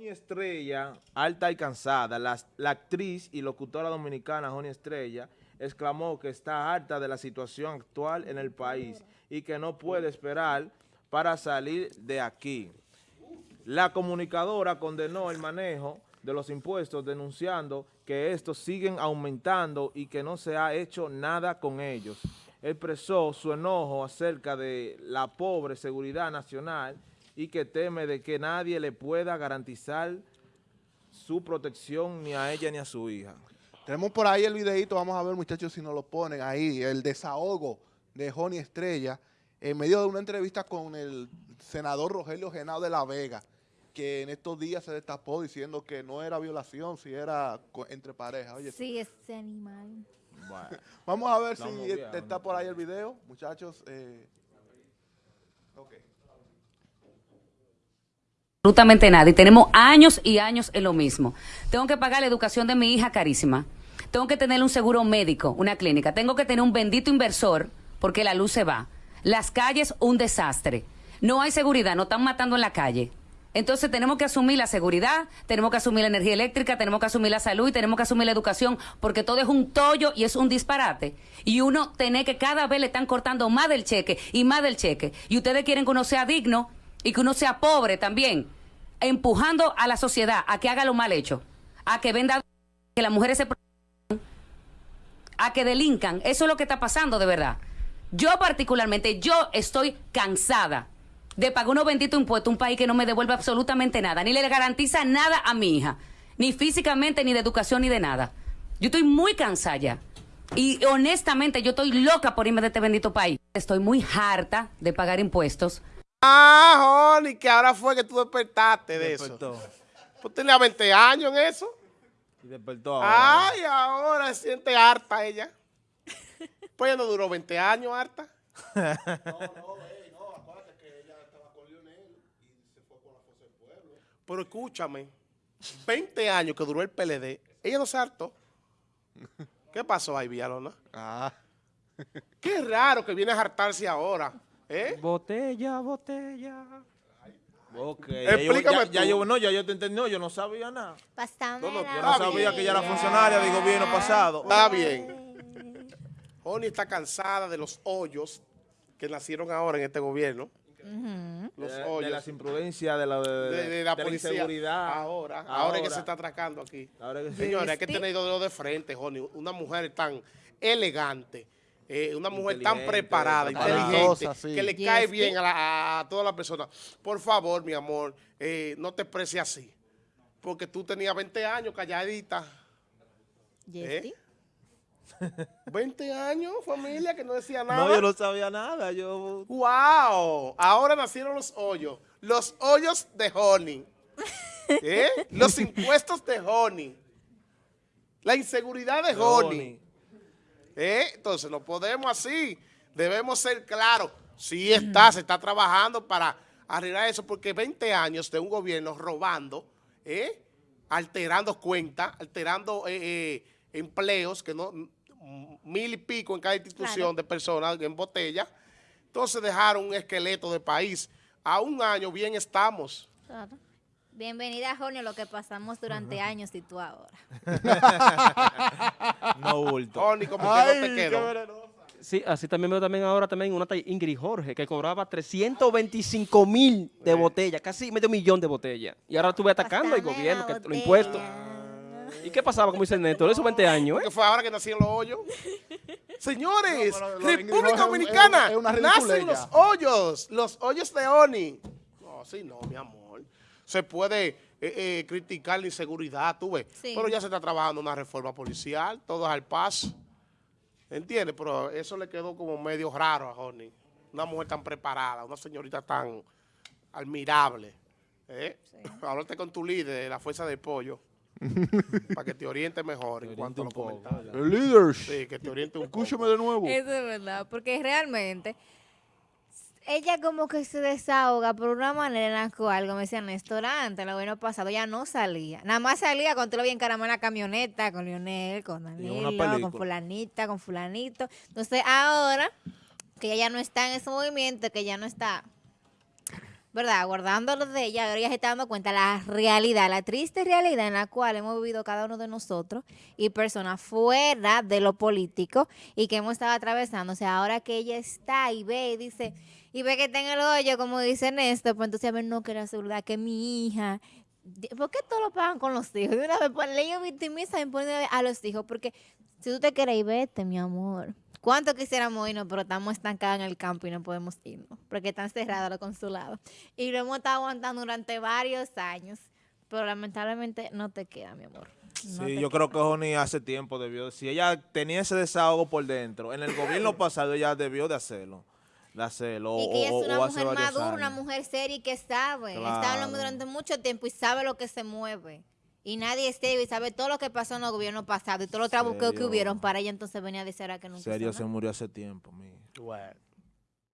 Joni Estrella, alta y cansada, la, la actriz y locutora dominicana Joni Estrella, exclamó que está harta de la situación actual en el país y que no puede esperar para salir de aquí. La comunicadora condenó el manejo de los impuestos denunciando que estos siguen aumentando y que no se ha hecho nada con ellos. Expresó su enojo acerca de la pobre seguridad nacional y que teme de que nadie le pueda garantizar su protección ni a ella ni a su hija. Tenemos por ahí el videito, vamos a ver muchachos si nos lo ponen ahí, el desahogo de Joni Estrella en medio de una entrevista con el senador Rogelio Genao de la Vega, que en estos días se destapó diciendo que no era violación, si era entre parejas. Oye, sí, ese animal. Vamos a ver si está por ahí el video, muchachos. Eh. Absolutamente nada y tenemos años y años en lo mismo. Tengo que pagar la educación de mi hija carísima. Tengo que tener un seguro médico, una clínica. Tengo que tener un bendito inversor porque la luz se va. Las calles, un desastre. No hay seguridad, nos están matando en la calle. Entonces tenemos que asumir la seguridad, tenemos que asumir la energía eléctrica, tenemos que asumir la salud y tenemos que asumir la educación, porque todo es un tollo y es un disparate. Y uno tiene que cada vez le están cortando más del cheque y más del cheque. Y ustedes quieren que uno sea digno y que uno sea pobre también, empujando a la sociedad a que haga lo mal hecho, a que venda, que las mujeres se a que delincan. Eso es lo que está pasando de verdad. Yo particularmente, yo estoy cansada de pagar unos benditos impuestos un país que no me devuelve absolutamente nada, ni le garantiza nada a mi hija, ni físicamente, ni de educación, ni de nada. Yo estoy muy cansada. Y honestamente, yo estoy loca por irme de este bendito país. Estoy muy harta de pagar impuestos. Ah, Joni, que ahora fue que tú despertaste de eso. Pues tenía 20 años en eso. Y despertó ahora. Ay, ahora se siente harta ella. Pues ya no duró 20 años, harta. no, no, no, acuérdate que ella estaba con Lionel y se fue con la Fuerza del Pueblo. Pero escúchame, 20 años que duró el PLD, ella no se hartó. ¿Qué pasó ahí, Villalona? Ah. Qué raro que viene a hartarse ahora. ¿Eh? Botella, botella. Ok, Explícame ya, yo, no, ya yo te entendí, no, yo no sabía nada. Pasando. yo no sabía que ella era funcionaria del gobierno pasado. Está bien. Oni está cansada de los hoyos que nacieron ahora en este gobierno. Los de, hoyos. De las imprudencias, de la, de, la, inseguridad. Ahora, ahora, es que se está atracando aquí. Señores, hay que tener dos de frente, Joni. Una mujer tan elegante, eh, una mujer tan preparada, inteligente, que le cae bien a, todas las personas. Por favor, mi amor, eh, no te expreses así. Porque tú tenías 20 años calladita. ¿Eh? 20 años, familia, que no decía nada. No, yo no sabía nada. Yo... ¡Wow! Ahora nacieron los hoyos. Los hoyos de Honey. ¿Eh? Los impuestos de Honey. La inseguridad de Honey. ¿Eh? Entonces, no podemos así. Debemos ser claros. Sí está, se está trabajando para arreglar eso, porque 20 años de un gobierno robando, ¿eh? alterando cuentas, alterando eh, empleos que no mil y pico en cada institución de personas en botella. Entonces dejaron un esqueleto de país. A un año bien estamos. Bienvenida, Jonio, lo que pasamos durante años y tú ahora. no bulto. Joni, como que no te quedó. Sí, así también veo también ahora también una Ingrid Jorge, que cobraba 325 mil de botella, casi medio millón de botellas. Y ahora estuve atacando al gobierno, que lo impuestos. ¿Y qué pasaba, como dice el Neto? Eso 20 años, ¿eh? Que fue ahora que nacieron los hoyos. Señores, República Dominicana, nacen los hoyos, los hoyos de ONI. No, sí, no, mi amor. Se puede eh, eh, criticar la inseguridad, tú ves. Pero ya se está trabajando una reforma policial, todo es al paso. ¿Entiendes? Pero eso le quedó como medio raro a Joni. Una mujer tan preparada, una señorita tan admirable. ¿eh? Hablarte con tu líder la Fuerza del Pollo. para que te oriente mejor en cuanto a los comentarios. El líder. Sí, que te oriente un Escúchame de nuevo. Eso es verdad, porque realmente ella como que se desahoga por una manera en la algo me decía Néstor antes, el año pasado ya no salía. Nada más salía cuando tú lo vi en la camioneta con Lionel, con Danilo, con fulanita, con fulanito. Entonces ahora que ella ya no está en ese movimiento, que ya no está ¿verdad? Guardándolo de ella, ahora ella se está dando cuenta la realidad, la triste realidad en la cual hemos vivido cada uno de nosotros y personas fuera de lo político y que hemos estado atravesando. O sea, ahora que ella está y ve y dice, y ve que está en el hoyo, como dice Néstor, pues entonces a ver, no, que la seguridad, que mi hija. ¿Por qué todo lo pagan con los hijos? De una vez, pues, ellos victimizan y ponen a los hijos, porque si tú te quieres ir, vete, mi amor. ¿Cuánto quisiéramos irnos, pero estamos estancados en el campo y no podemos irnos? Porque están cerrados los consulados. Y lo hemos estado aguantando durante varios años. Pero lamentablemente no te queda, mi amor. No Sí, yo queda. creo que Joni hace tiempo debió, si ella tenía ese desahogo por dentro, en el gobierno pasado ella debió de hacerlo, de hacerlo, Y que ella es una mujer madura, una mujer seria y que sabe. Está hablando Claro. durante mucho tiempo y sabe lo que se mueve. Y nadie es y sabe todo lo que pasó en el gobierno pasado y todos los trabuqueos que hubieron para ella entonces venía a decir ahora que nunca Serio, se murió hace tiempo, mi. Bueno.